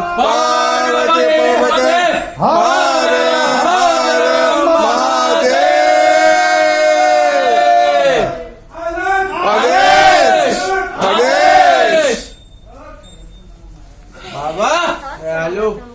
Bye. Bye.